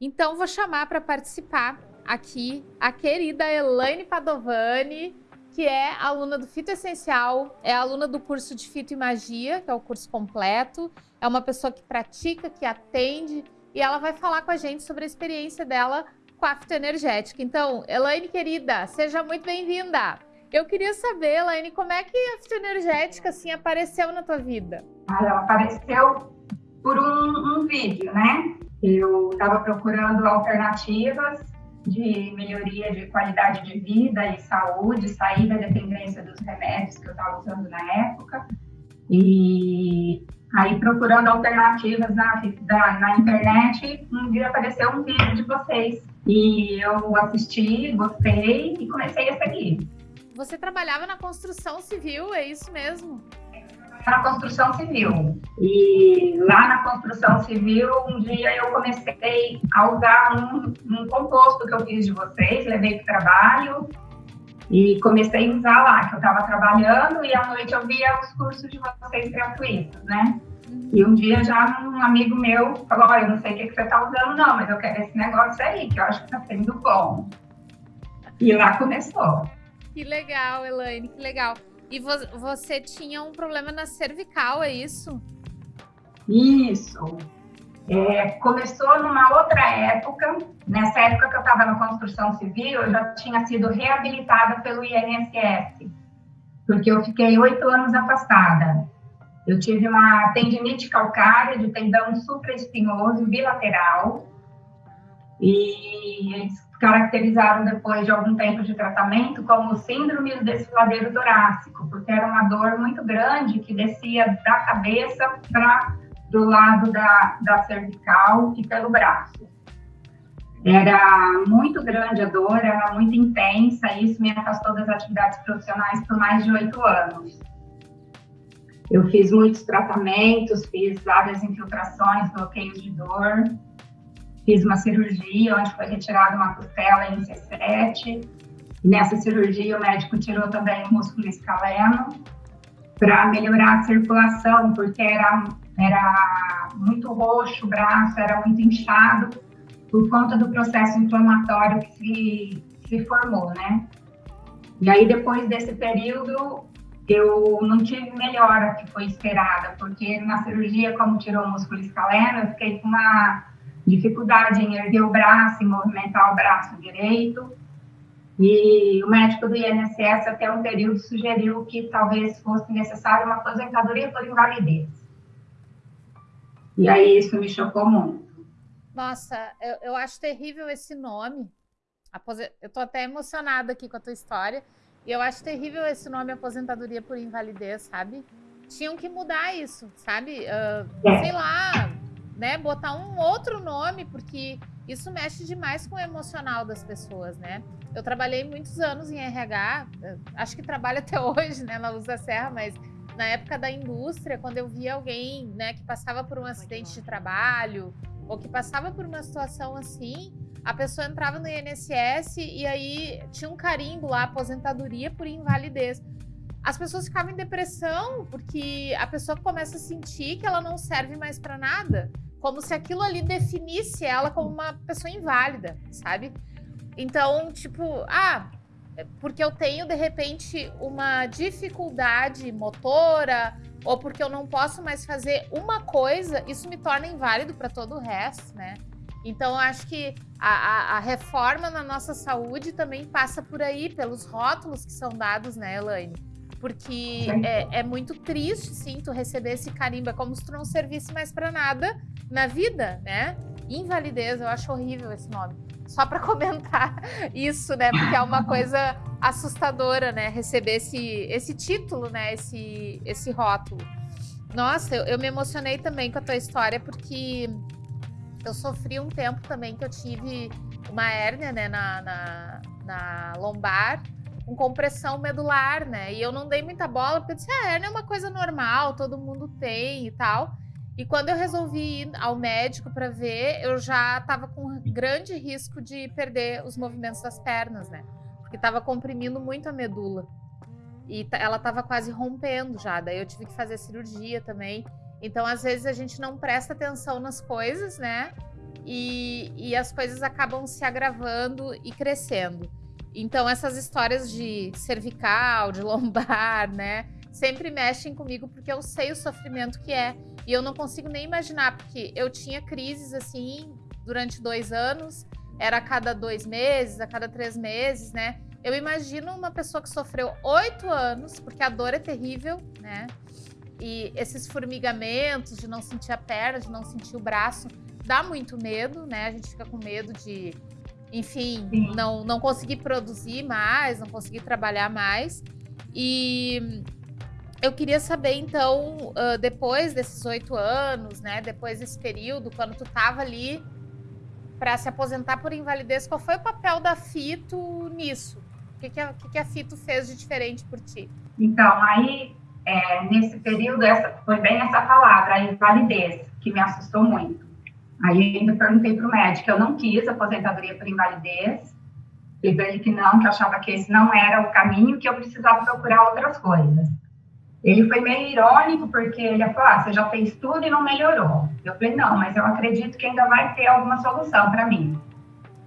Então, vou chamar para participar aqui a querida Elaine Padovani, que é aluna do Fito Essencial, é aluna do curso de Fito e Magia, que é o curso completo, é uma pessoa que pratica, que atende, e ela vai falar com a gente sobre a experiência dela com a fitoenergética. Então, Elaine, querida, seja muito bem-vinda! Eu queria saber, Elaine, como é que a fitoenergética assim, apareceu na tua vida? Ela apareceu por um, um vídeo, né? Eu estava procurando alternativas de melhoria de qualidade de vida e saúde, sair da dependência dos remédios que eu estava usando na época. E aí, procurando alternativas na, da, na internet, um dia apareceu um vídeo de vocês. E eu assisti, gostei e comecei a seguir. Você trabalhava na construção civil, é isso mesmo? Na construção civil. E lá na construção civil, um dia eu comecei a usar um, um composto que eu fiz de vocês, levei para o trabalho e comecei a usar lá, que eu estava trabalhando e à noite eu via os cursos de vocês gratuitos, né? E um dia já um amigo meu falou, olha, eu não sei o que, que você está usando não, mas eu quero esse negócio aí, que eu acho que está sendo bom. E lá começou. Que legal, Elaine, que legal. E vo você tinha um problema na cervical, é isso? Isso. É, começou numa outra época, nessa época que eu estava na construção civil, eu já tinha sido reabilitada pelo INSS, porque eu fiquei oito anos afastada. Eu tive uma tendinite calcária de tendão supraespinhoso bilateral, e eles caracterizaram depois de algum tempo de tratamento como síndrome do desfiladeiro torácico, porque era uma dor muito grande que descia da cabeça para do lado da, da cervical e pelo braço. Era muito grande a dor, era muito intensa, e isso me afastou das atividades profissionais por mais de oito anos. Eu fiz muitos tratamentos, fiz várias infiltrações, bloqueios de dor, fiz uma cirurgia onde foi retirada uma costela em C7. E nessa cirurgia, o médico tirou também o músculo escaleno para melhorar a circulação, porque era, era muito roxo o braço, era muito inchado, por conta do processo inflamatório que se, se formou, né? E aí, depois desse período, eu não tive melhora que foi esperada, porque na cirurgia, como tirou o músculo escaleno, eu fiquei com uma dificuldade em erguer o braço e movimentar o braço direito. E o médico do INSS, até um período, sugeriu que talvez fosse necessária uma aposentadoria por invalidez. E aí isso me chocou muito. Nossa, eu, eu acho terrível esse nome. Eu tô até emocionada aqui com a tua história. E eu acho terrível esse nome, aposentadoria por invalidez, sabe? Tinham que mudar isso, sabe? Uh, é. Sei lá, né, botar um outro nome, porque isso mexe demais com o emocional das pessoas, né? Eu trabalhei muitos anos em RH, eh, acho que trabalho até hoje, né, na Luz da Serra, mas na época da indústria, quando eu via alguém, né, que passava por um acidente de trabalho ou que passava por uma situação assim, a pessoa entrava no INSS e aí tinha um carimbo lá, aposentadoria por invalidez. As pessoas ficavam em depressão porque a pessoa começa a sentir que ela não serve mais para nada como se aquilo ali definisse ela como uma pessoa inválida, sabe? Então, tipo, ah, é porque eu tenho de repente uma dificuldade motora ou porque eu não posso mais fazer uma coisa, isso me torna inválido para todo o resto, né? Então, eu acho que a, a, a, reforma na nossa saúde também passa por aí, pelos rótulos que são dados, né, Elaine? Porque é, é, muito triste, sim, tu receber esse carimbo. É como se tu não servisse mais para nada na vida, né? Invalidez, eu acho horrível esse nome. Só para comentar isso, né? Porque é uma coisa assustadora, né? Receber esse, esse título, né? Esse, esse rótulo. Nossa, eu, eu me emocionei também com a tua história, porque eu sofri um tempo também que eu tive uma hérnia, né? Na, na, na lombar com compressão medular, né? E eu não dei muita bola, porque eu disse, ah, hernia é uma coisa normal, todo mundo tem e tal. E quando eu resolvi ir ao médico para ver, eu já estava com grande risco de perder os movimentos das pernas, né? Porque estava comprimindo muito a medula. E ela estava quase rompendo já, daí eu tive que fazer cirurgia também. Então, às vezes, a gente não presta atenção nas coisas, né? e, e as coisas acabam se agravando e crescendo. Então, essas histórias de cervical, de lombar, né? Sempre mexem comigo porque eu sei o sofrimento que é. E eu não consigo nem imaginar, porque eu tinha crises assim durante dois anos, era a cada dois meses, a cada três meses, né? Eu imagino uma pessoa que sofreu oito anos, porque a dor é terrível, né? E esses formigamentos de não sentir a perna, de não sentir o braço, dá muito medo, né? A gente fica com medo de, enfim, não, não conseguir produzir mais, não conseguir trabalhar mais. E eu queria saber, então, depois desses oito anos, né? Depois desse período, quando tu tava ali para se aposentar por invalidez, qual foi o papel da Fito nisso? O que, que, a, que, que a Fito fez de diferente por ti? Então, aí, é, nesse período, essa, foi bem essa palavra, a invalidez, que me assustou muito. Aí ainda perguntei para o médico, eu não quis aposentadoria por invalidez, ele que não, que achava que esse não era o caminho, que eu precisava procurar outras coisas. Ele foi meio irônico, porque ele falou, ah, você já fez tudo e não melhorou. Eu falei, não, mas eu acredito que ainda vai ter alguma solução para mim.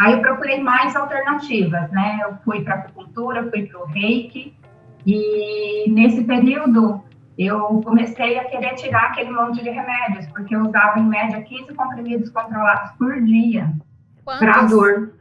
Aí eu procurei mais alternativas, né? Eu fui para acupuntura, fui para o reiki, e nesse período eu comecei a querer tirar aquele monte de remédios, porque eu usava em média 15 comprimidos controlados por dia para dor.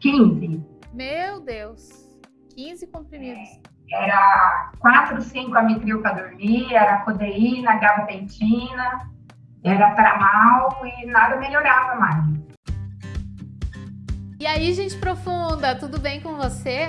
15. Meu Deus, 15 comprimidos. É, era 4, 5 amitril para dormir, era codeína, gabapentina, era tramal e nada melhorava mais. E aí, gente profunda, tudo bem com você?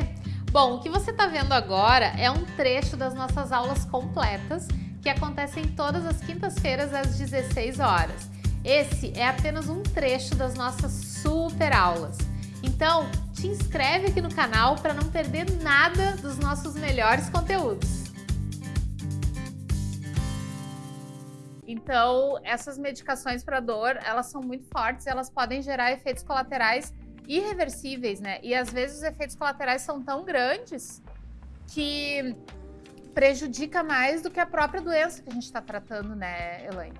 Bom, o que você está vendo agora é um trecho das nossas aulas completas que acontecem todas as quintas-feiras às 16 horas. Esse é apenas um trecho das nossas super aulas. Então, te inscreve aqui no canal para não perder nada dos nossos melhores conteúdos. Então, essas medicações para dor, elas são muito fortes, elas podem gerar efeitos colaterais irreversíveis, né? E às vezes os efeitos colaterais são tão grandes que prejudica mais do que a própria doença que a gente está tratando, né, Elaine?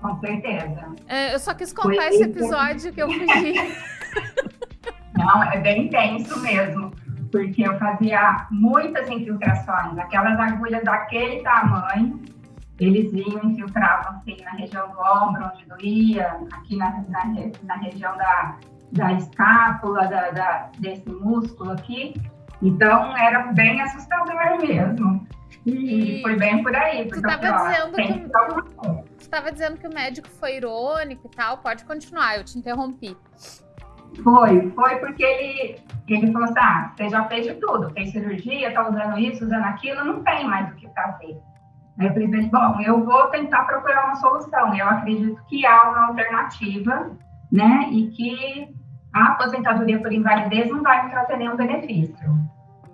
Com certeza. É, eu só quis contar esse episódio que eu fugi. Não, é bem intenso mesmo, porque eu fazia muitas infiltrações, aquelas agulhas daquele tamanho, eles vinham, infiltravam assim na região do ombro, onde doía, aqui na, na, na região da, da escápula, da, da, desse músculo aqui. Então, era bem assustador mesmo. E, e foi bem por aí. Tu estava dizendo que, que dizendo que o médico foi irônico e tal. Pode continuar, eu te interrompi. Foi, foi porque ele, ele falou assim, ah, você já fez de tudo, fez cirurgia, tá usando isso, usando aquilo, não tem mais o que fazer. Aí eu falei, bom, eu vou tentar procurar uma solução. Eu acredito que há uma alternativa, né, e que a aposentadoria por invalidez não vai me trazer nenhum benefício.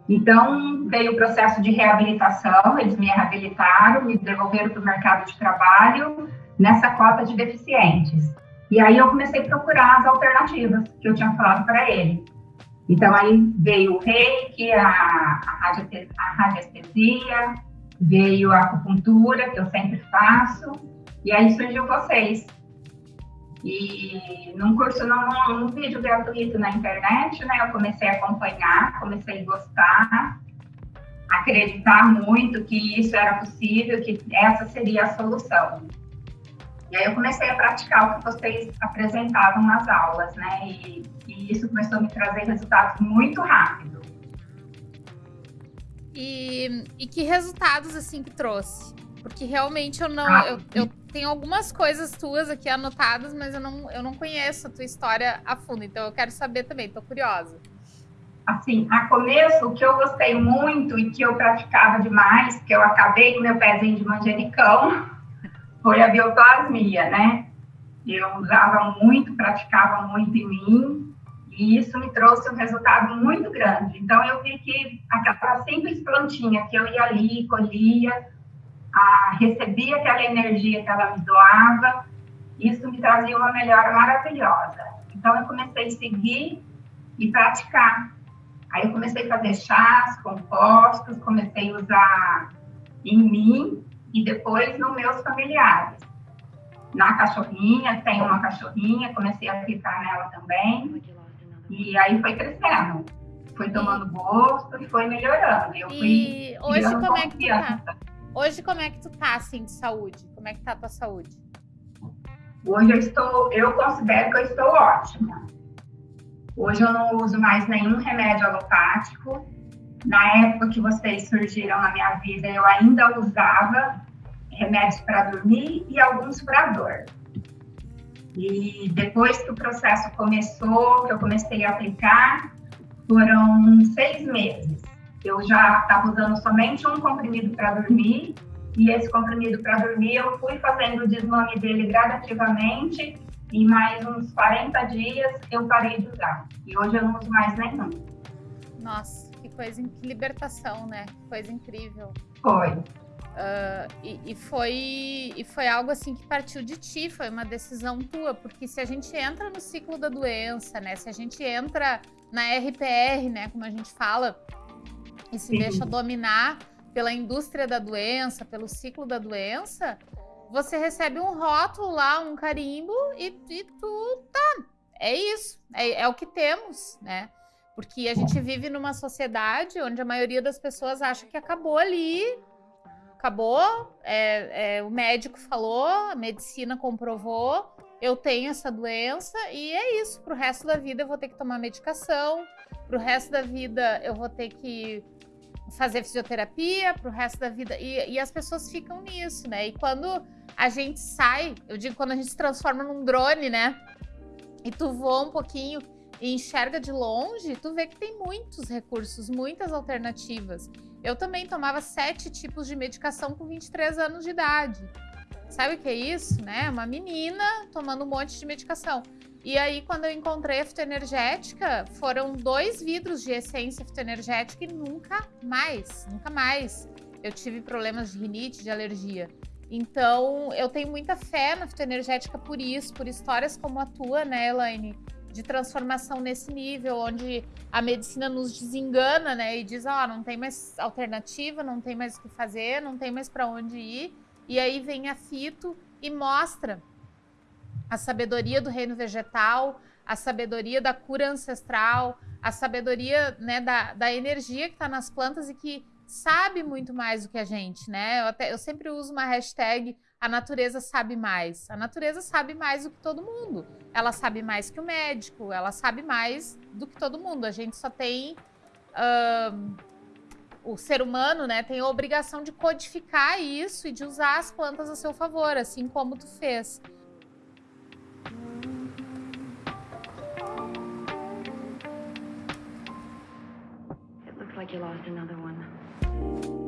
Então, veio o processo de reabilitação, eles me reabilitaram, me devolveram para o mercado de trabalho nessa cota de deficientes. E aí eu comecei a procurar as alternativas que eu tinha falado para ele. Então, aí veio o reiki, a, a, a radiestesia, veio a acupuntura, que eu sempre faço, e aí surgiu vocês. E num curso, num, num vídeo gratuito na internet, né, eu comecei a acompanhar, comecei a gostar, acreditar muito que isso era possível, que essa seria a solução. E aí eu comecei a praticar o que vocês apresentavam nas aulas, né? E, e isso começou a me trazer resultados muito rápido. E, e que resultados assim que trouxe? Porque realmente eu não. Ah, eu, eu, tenho algumas coisas tuas aqui anotadas, mas eu não, eu não conheço a tua história a fundo. Então eu quero saber também, tô curiosa. Assim, a começo, o que eu gostei muito e que eu praticava demais, que eu acabei com meu pezinho de manjericão, foi a bioplasmia, né? Eu usava muito, praticava muito em mim, e isso me trouxe um resultado muito grande. Então, eu vi que aquela simples plantinha que eu ia ali, colhia, a, recebia aquela energia que ela me doava, isso me trazia uma melhora maravilhosa. Então, eu comecei a seguir e praticar. Aí, eu comecei a fazer chás, compostos, comecei a usar em mim e depois nos meus familiares. na cachorrinha, tem uma cachorrinha, comecei a aplicar nela também. E aí foi crescendo. Foi tomando gosto e foi melhorando. Eu e hoje como é que tu tá? Hoje como é que tu tá, assim, de saúde? Como é que tá a tua saúde? Hoje eu estou, eu considero que eu estou ótima. Hoje eu não uso mais nenhum remédio alopático. Na época que vocês surgiram na minha vida, eu ainda usava remédios para dormir e alguns para dor. E depois que o processo começou, que eu comecei a aplicar, foram seis meses. Eu já estava usando somente um comprimido para dormir, e esse comprimido para dormir eu fui fazendo o desmame dele gradativamente, e mais uns 40 dias eu parei de usar. E hoje eu não uso mais nenhum. Nossa, que coisa, que libertação, né? Que coisa incrível. Foi. Uh, e, e, foi, e foi algo assim que partiu de ti, foi uma decisão tua, porque se a gente entra no ciclo da doença, né? Se a gente entra na RPR, né? Como a gente fala, e se deixa dominar pela indústria da doença, pelo ciclo da doença, você recebe um rótulo lá, um carimbo, e, e tu tá. É isso, é, é o que temos, né? Porque a gente vive numa sociedade onde a maioria das pessoas acha que acabou ali acabou, é, é, o médico falou, a medicina comprovou, eu tenho essa doença e é isso. Pro resto da vida eu vou ter que tomar medicação, pro resto da vida eu vou ter que fazer fisioterapia, pro resto da vida. E, e as pessoas ficam nisso, né? E quando a gente sai, eu digo quando a gente se transforma num drone, né? E tu voa um pouquinho e enxerga de longe, tu vê que tem muitos recursos, muitas alternativas. Eu também tomava sete tipos de medicação com 23 anos de idade. Sabe o que é isso, né? Uma menina tomando um monte de medicação. E aí, quando eu encontrei a fitoenergética, foram dois vidros de essência fitoenergética e nunca mais, nunca mais. Eu tive problemas de rinite, de alergia. Então, eu tenho muita fé na fitoenergética por isso, por histórias como a tua, né, Elaine? de transformação nesse nível, onde a medicina nos desengana, né? E diz, ó, oh, não tem mais alternativa, não tem mais o que fazer, não tem mais para onde ir. E aí vem a fito e mostra a sabedoria do reino vegetal, a sabedoria da cura ancestral, a sabedoria né, da, da energia que está nas plantas e que sabe muito mais do que a gente, né? Eu, até, eu sempre uso uma hashtag a natureza sabe mais. A natureza sabe mais do que todo mundo. Ela sabe mais que o médico, ela sabe mais do que todo mundo. A gente só tem. O ser humano né, tem a obrigação de codificar isso e de usar as plantas a seu favor, assim como tu fez. It looks like you lost another one.